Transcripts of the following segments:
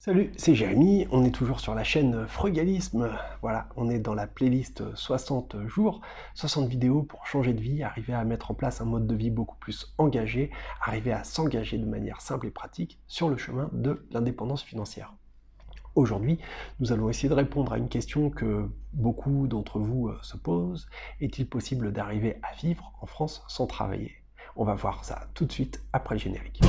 Salut, c'est Jérémy, on est toujours sur la chaîne Frugalisme. Voilà, on est dans la playlist 60 jours, 60 vidéos pour changer de vie, arriver à mettre en place un mode de vie beaucoup plus engagé, arriver à s'engager de manière simple et pratique sur le chemin de l'indépendance financière. Aujourd'hui, nous allons essayer de répondre à une question que beaucoup d'entre vous euh, se posent. Est-il possible d'arriver à vivre en France sans travailler? On va voir ça tout de suite après le générique.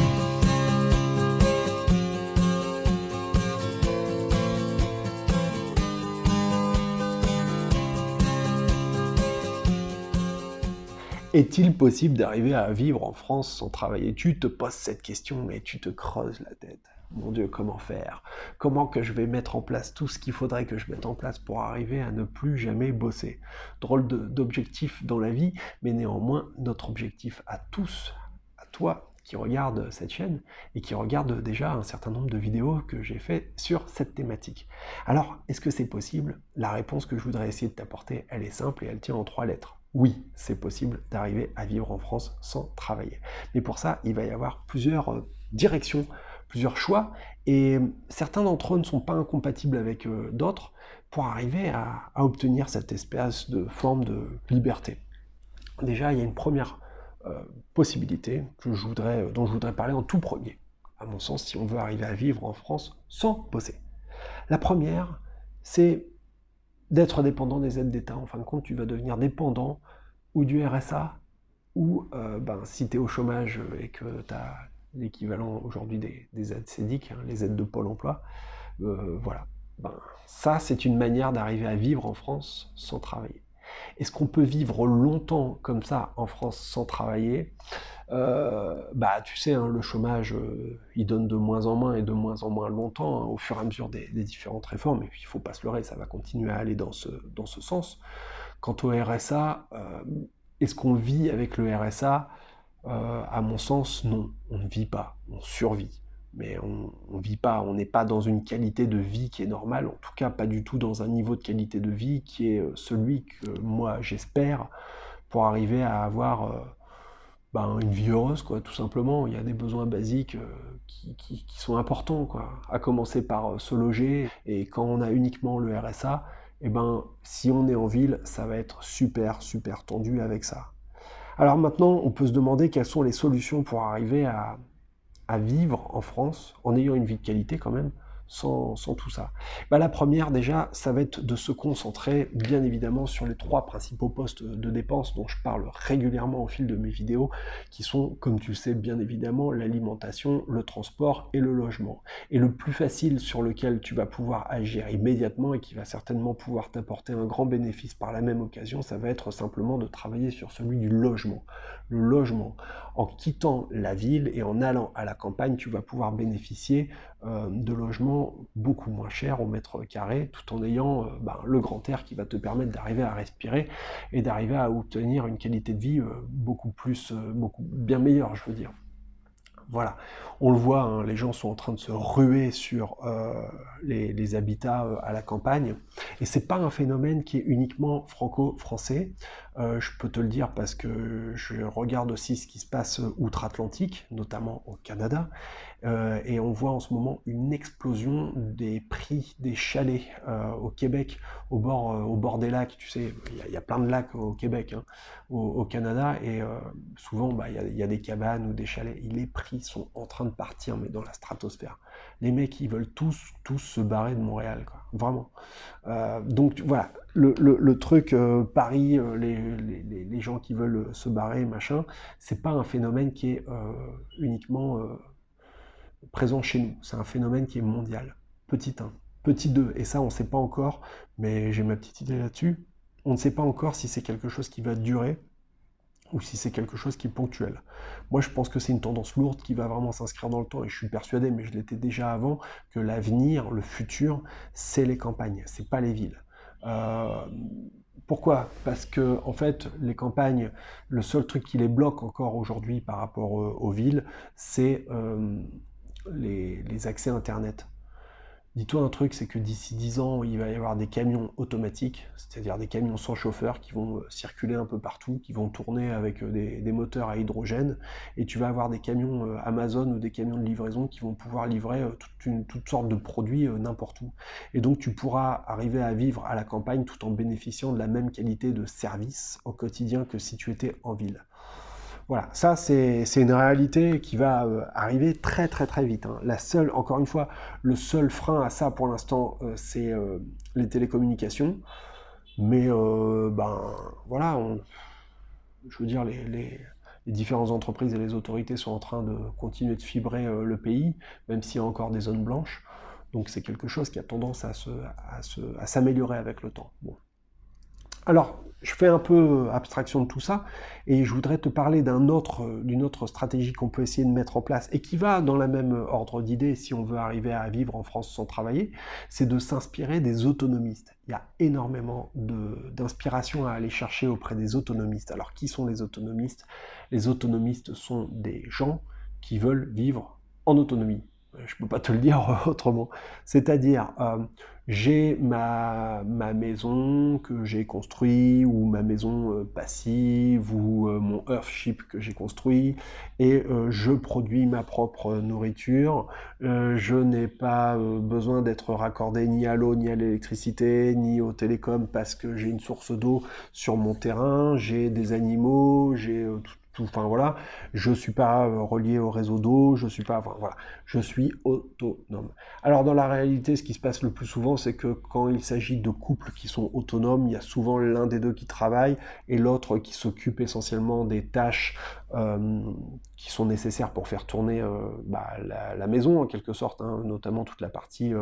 Est-il possible d'arriver à vivre en France sans travailler? Tu te poses cette question et tu te creuses la tête. Mon Dieu, comment faire? Comment que je vais mettre en place tout ce qu'il faudrait que je mette en place pour arriver à ne plus jamais bosser? Drôle d'objectif dans la vie, mais néanmoins, notre objectif à tous, à toi qui regarde cette chaîne et qui regarde déjà un certain nombre de vidéos que j'ai fait sur cette thématique. Alors, est-ce que c'est possible? La réponse que je voudrais essayer de t'apporter, elle est simple et elle tient en trois lettres oui, c'est possible d'arriver à vivre en France sans travailler. Mais pour ça, il va y avoir plusieurs euh, directions, plusieurs choix, et certains d'entre eux ne sont pas incompatibles avec euh, d'autres pour arriver à, obtenir cette espèce de forme de liberté. Déjà, il y a une première euh, possibilité dont je voudrais parler en tout premier, à mon sens, si on veut arriver à vivre en France sans bosser. La première, c'est d'être dépendant des aides d'État. En fin de compte, tu vas devenir dépendant ou du RSA, ou euh, ben, si tu es au chômage et que tu as l'équivalent aujourd'hui des, aides CEDIC, hein, les aides de Pôle emploi, euh, voilà. Ben, ça, c'est une manière d'arriver à vivre en France sans travailler. Est-ce qu'on peut vivre longtemps comme ça en France sans travailler? Euh, bah, tu sais, hein, le chômage, euh, il donne de moins en moins et de moins en moins longtemps hein, au fur et à mesure des, différentes réformes, et puis il faut pas se leurrer, ça va continuer à aller dans ce, dans ce sens. Quant au RSA, euh, est-ce qu'on vit avec le RSA À mon sens, non, on ne vit pas, on survit. Mais on ne vit pas, on n'est pas dans une qualité de vie qui est normale, en tout cas pas du tout dans un niveau de qualité de vie qui est celui que moi j'espère pour arriver à avoir ben, une vie heureuse, quoi, tout simplement. Il y a des besoins basiques euh, qui, sont importants, quoi. À commencer par euh, se loger, et quand on a uniquement le RSA, eh ben, si on est en ville, ça va être super, super tendu avec ça. Alors maintenant, on peut se demander quelles sont les solutions pour arriver à vivre en France, en ayant une vie de qualité quand même, sans, tout ça bah, La première, déjà, ça va être de se concentrer, bien évidemment, sur les trois principaux postes de dépenses dont je parle régulièrement au fil de mes vidéos, qui sont, comme tu le sais, bien évidemment, l'alimentation, le transport et le logement. Et le plus facile sur lequel tu vas pouvoir agir immédiatement et qui va certainement pouvoir t'apporter un grand bénéfice par la même occasion, ça va être simplement de travailler sur celui du logement. Le logement, en quittant la ville et en allant à la campagne, tu vas pouvoir bénéficier de logements beaucoup moins chers au mètre carré, tout en ayant euh, ben, le grand air qui va te permettre d'arriver à respirer et d'arriver à obtenir une qualité de vie euh, beaucoup plus, beaucoup bien meilleure, je veux dire. Voilà, on le voit, hein, les gens sont en train de se ruer sur les, habitats à la campagne, et c'est pas un phénomène qui est uniquement franco-français. Je peux te le dire parce que je regarde aussi ce qui se passe outre-Atlantique, notamment au Canada, euh, et on voit en ce moment une explosion des prix des chalets euh, au Québec, au bord, euh, des lacs. Tu sais, il y, a plein de lacs au Québec, hein, au, Canada, et souvent bah, il y, a des cabanes ou des chalets. Et les prix sont en train de partir, mais dans la stratosphère. Les mecs, ils veulent tous, tous se barrer de Montréal, quoi. Vraiment. donc voilà, le, truc Paris, les, les, les, gens qui veulent se barrer, machin, c'est pas un phénomène qui est uniquement présent chez nous. C'est un phénomène qui est mondial. Petit 1. Petit 2, et ça on ne sait pas encore, mais j'ai ma petite idée là-dessus, on ne sait pas encore si c'est quelque chose qui va durer ou si c'est quelque chose qui est ponctuel. Moi, je pense que c'est une tendance lourde qui va vraiment s'inscrire dans le temps, et je suis persuadé, mais je l'étais déjà avant, que l'avenir, le futur, c'est les campagnes, c'est pas les villes. Euh, pourquoi? Parce que, en fait, les campagnes, le seul truc qui les bloque encore aujourd'hui par rapport aux villes, c'est euh, les, accès Internet. Dis-toi un truc, c'est que d'ici 10 ans, il va y avoir des camions automatiques, c'est-à-dire des camions sans chauffeur qui vont euh, circuler un peu partout, qui vont tourner avec euh, des, moteurs à hydrogène, et tu vas avoir des camions euh, Amazon ou des camions de livraison qui vont pouvoir livrer toutes sortes de produits n'importe où. Et donc tu pourras arriver à vivre à la campagne tout en bénéficiant de la même qualité de service au quotidien que si tu étais en ville. Voilà, ça c'est une réalité qui va euh, arriver très très très vite. Hein. La seule, encore une fois, le seul frein à ça pour l'instant, euh, c'est euh, les télécommunications. Mais ben voilà, je veux dire, les, différentes entreprises et les autorités sont en train de continuer de fibrer le pays, même s'il y a encore des zones blanches. Donc c'est quelque chose qui a tendance à s'améliorer avec le temps. Alors, je fais un peu abstraction de tout ça, et je voudrais te parler d'une autre, stratégie qu'on peut essayer de mettre en place, et qui va dans la même ordre d'idée si on veut arriver à vivre en France sans travailler, c'est de s'inspirer des autonomistes. Il y a énormément d'inspiration à aller chercher auprès des autonomistes. Alors qui sont les autonomistes? Les autonomistes sont des gens qui veulent vivre en autonomie je peux pas te le dire autrement. C'est-à-dire, euh, j'ai ma, ma, maison que j'ai construit, ou ma maison euh, passive, ou euh, mon Earthship que j'ai construit, et je produis ma propre nourriture. je n'ai pas besoin d'être raccordé ni à l'eau, ni à l'électricité, ni au télécom, parce que j'ai une source d'eau sur mon terrain, j'ai des animaux, j'ai tout enfin voilà, je suis pas euh, relié au réseau d'eau, je suis pas, voilà, je suis autonome. Alors dans la réalité, ce qui se passe le plus souvent, c'est que quand il s'agit de couples qui sont autonomes, il y a souvent l'un des deux qui travaille et l'autre qui s'occupe essentiellement des tâches euh, qui sont nécessaires pour faire tourner euh, bah, la, maison en quelque sorte, hein, notamment toute la partie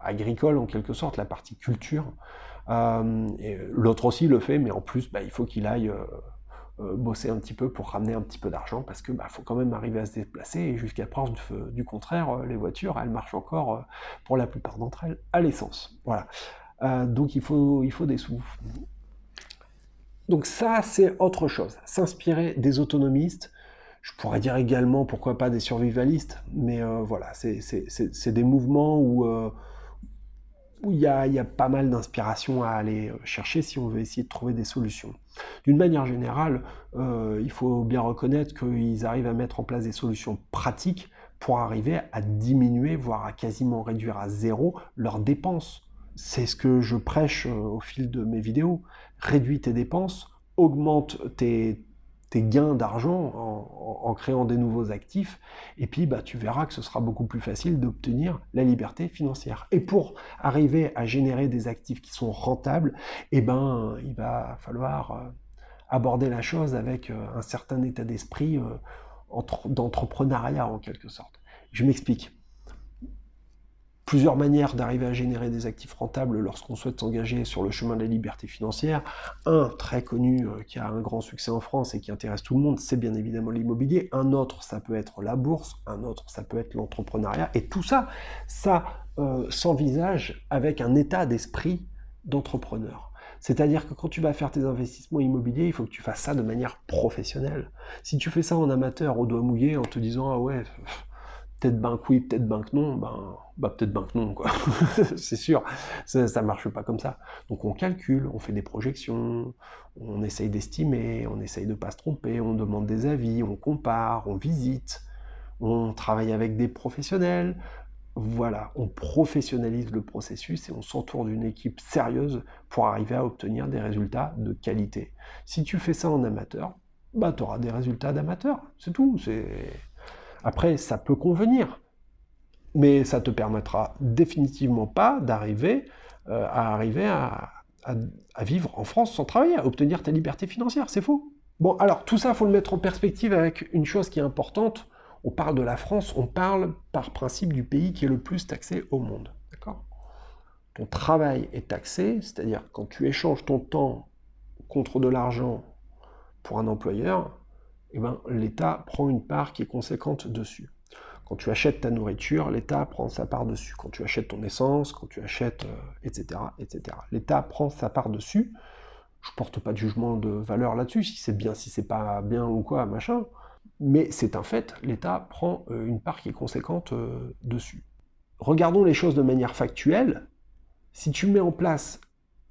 agricole en quelque sorte, la partie culture. l'autre aussi le fait, mais en plus, bah, il faut qu'il aille euh, bosser un petit peu pour ramener un petit peu d'argent, parce que bah, faut quand même arriver à se déplacer, et jusqu'à preuve du, contraire, euh, les voitures, elles marchent encore, euh, pour la plupart d'entre elles, à l'essence. Voilà. donc il faut, il faut des sous. Donc ça, c'est autre chose. S'inspirer des autonomistes, je pourrais dire également, pourquoi pas des survivalistes, mais voilà, c'est des mouvements où il y a, pas mal d'inspiration à aller euh, chercher si on veut essayer de trouver des solutions. D'une manière générale, euh, il faut bien reconnaître qu'ils arrivent à mettre en place des solutions pratiques pour arriver à diminuer, voire à quasiment réduire à zéro leurs dépenses. C'est ce que je prêche euh, au fil de mes vidéos. Réduis tes dépenses, augmente tes, gains d'argent en, créant des nouveaux actifs, et puis bah, tu verras que ce sera beaucoup plus facile d'obtenir la liberté financière. Et pour arriver à générer des actifs qui sont rentables, eh ben, il va falloir euh, aborder la chose avec euh, un certain état d'esprit euh, d'entrepreneuriat en quelque sorte. Je m'explique plusieurs manières d'arriver à générer des actifs rentables lorsqu'on souhaite s'engager sur le chemin de la liberté financière. Un, très connu, euh, qui a un grand succès en France et qui intéresse tout le monde, c'est bien évidemment l'immobilier. Un autre, ça peut être la bourse. Un autre, ça peut être l'entrepreneuriat. Et tout ça, ça euh, s'envisage avec un état d'esprit d'entrepreneur. C'est-à-dire que quand tu vas faire tes investissements immobiliers, il faut que tu fasses ça de manière professionnelle. Si tu fais ça en amateur, au doigt mouillé, en te disant « Ah ouais, peut-être banque oui, peut-être banque non, ben, bah peut-être banque non, quoi. c'est sûr, ça, ça marche pas comme ça. Donc on calcule, on fait des projections, on essaye d'estimer, on essaye de pas se tromper, on demande des avis, on compare, on visite, on travaille avec des professionnels. Voilà, on professionnalise le processus et on s'entoure d'une équipe sérieuse pour arriver à obtenir des résultats de qualité. Si tu fais ça en amateur, bah tu auras des résultats d'amateur, c'est tout. C'est après, ça peut convenir, mais ça te permettra définitivement pas d'arriver euh, à arriver à, vivre en France sans travailler, à obtenir ta liberté financière, c'est faux. Bon, alors tout ça, il faut le mettre en perspective avec une chose qui est importante. On parle de la France, on parle par principe du pays qui est le plus taxé au monde. D'accord? Ton travail est taxé, c'est-à-dire quand tu échanges ton temps contre de l'argent pour un employeur, eh ben, l'État prend une part qui est conséquente dessus. Quand tu achètes ta nourriture, l'État prend sa part dessus. Quand tu achètes ton essence, quand tu achètes, etc., euh, etc. L'État prend sa part dessus. Je porte pas de jugement de valeur là-dessus, si c'est bien, si c'est pas bien ou quoi, machin. Mais c'est un fait, l'État prend euh, une part qui est conséquente euh, dessus. regardons les choses de manière factuelle. Si tu mets en place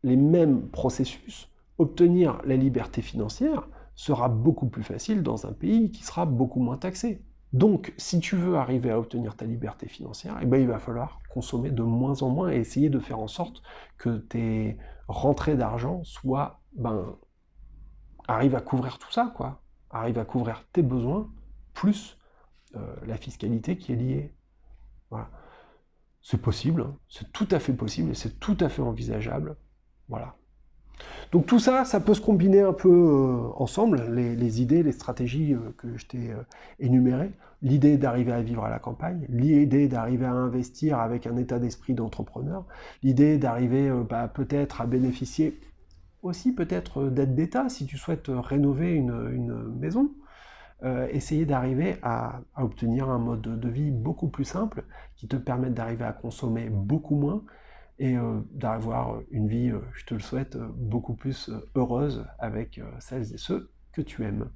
les mêmes processus, obtenir la liberté financière sera beaucoup plus facile dans un pays qui sera beaucoup moins taxé. Donc, si tu veux arriver à obtenir ta liberté financière, eh ben, il va falloir consommer de moins en moins et essayer de faire en sorte que tes rentrées d'argent soient, ben, arrivent à couvrir tout ça, quoi. Arrivent à couvrir tes besoins, plus euh, la fiscalité qui est liée. Voilà. C'est possible, hein. c'est tout à fait possible et c'est tout à fait envisageable. Voilà. Donc tout ça, ça peut se combiner un peu euh, ensemble, les, idées, les stratégies euh, que je t'ai euh, énumérées. L'idée d'arriver à vivre à la campagne, l'idée d'arriver à investir avec un état d'esprit d'entrepreneur, l'idée d'arriver bah, peut-être à bénéficier aussi peut-être d'aide d'État si tu souhaites rénover une, maison. essayer d'arriver à, à, obtenir un mode de vie beaucoup plus simple qui te permette d'arriver à consommer beaucoup moins et euh, d'avoir une vie, euh, je te le souhaite, euh, beaucoup plus heureuse avec celles et ceux que tu aimes.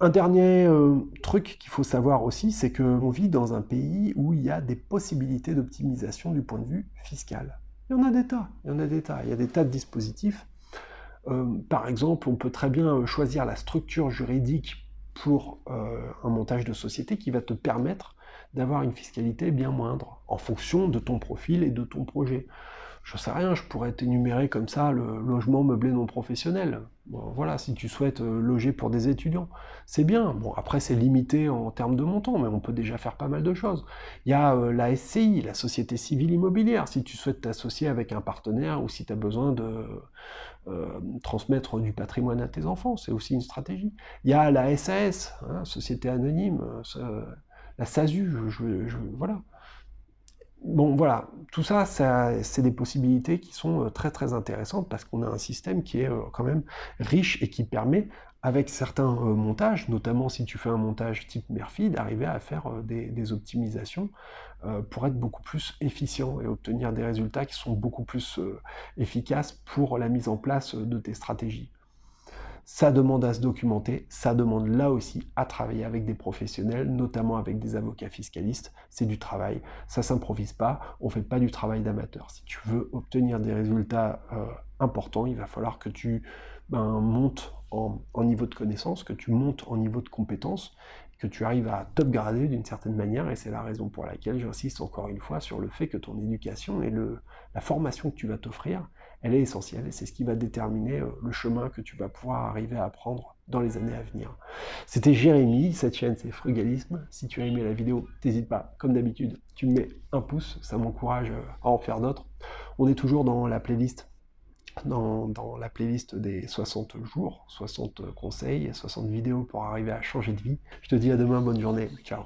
Un dernier truc qu'il faut savoir aussi, c'est qu'on vit dans un pays où il y a des possibilités d'optimisation du point de vue fiscal. Il y en a des tas, il y en a des tas, il y a des tas de dispositifs. par exemple, on peut très bien choisir la structure juridique pour un montage de société qui va te permettre d'avoir une fiscalité bien moindre, en fonction de ton profil et de ton projet. Je sais rien, je pourrais t'énumérer comme ça le logement meublé non professionnel. voilà, si tu souhaites euh, loger pour des étudiants, c'est bien. Bon, après c'est limité en termes de montant, mais on peut déjà faire pas mal de choses. Il y a euh, la SCI, la Société Civile Immobilière, si tu souhaites t'associer avec un partenaire ou si tu as besoin de euh, transmettre du patrimoine à tes enfants, c'est aussi une stratégie. Il y a la SAS, hein, Société Anonyme, la SASU, voilà. Bon, voilà, tout ça, c'est des possibilités qui sont euh, très très intéressantes parce qu'on a un système qui est euh, quand même riche et qui permet, avec certains euh, montages, notamment si tu fais un montage type Murphy, d'arriver à faire des, optimisations pour être beaucoup plus efficient et obtenir des résultats qui sont beaucoup plus efficaces pour la mise en place de tes stratégies. Ça demande à se documenter, ça demande là aussi à travailler avec des professionnels, notamment avec des avocats fiscalistes. C'est du travail, ça s'improvise pas, on fait pas du travail d'amateur. Si tu veux obtenir des résultats euh, importants, il va falloir que tu ben, montes en, niveau de connaissance, que tu montes en niveau de compétence, que tu arrives à t'upgrader d'une certaine manière, et c'est la raison pour laquelle j'insiste encore une fois sur le fait que ton éducation et la formation que tu vas t'offrir, elle est essentielle et c'est ce qui va déterminer euh, le chemin que tu vas pouvoir arriver à prendre dans les années à venir. C'était Jérémy, cette chaîne c'est Frugalisme. Si tu as aimé la vidéo, n'hésite pas, comme d'habitude, tu me mets un pouce, ça m'encourage euh, à en faire d'autres. On est toujours dans la playlist dans, dans, la playlist des 60 jours, 60 conseils, 60 vidéos pour arriver à changer de vie. Je te dis à demain, bonne journée, ciao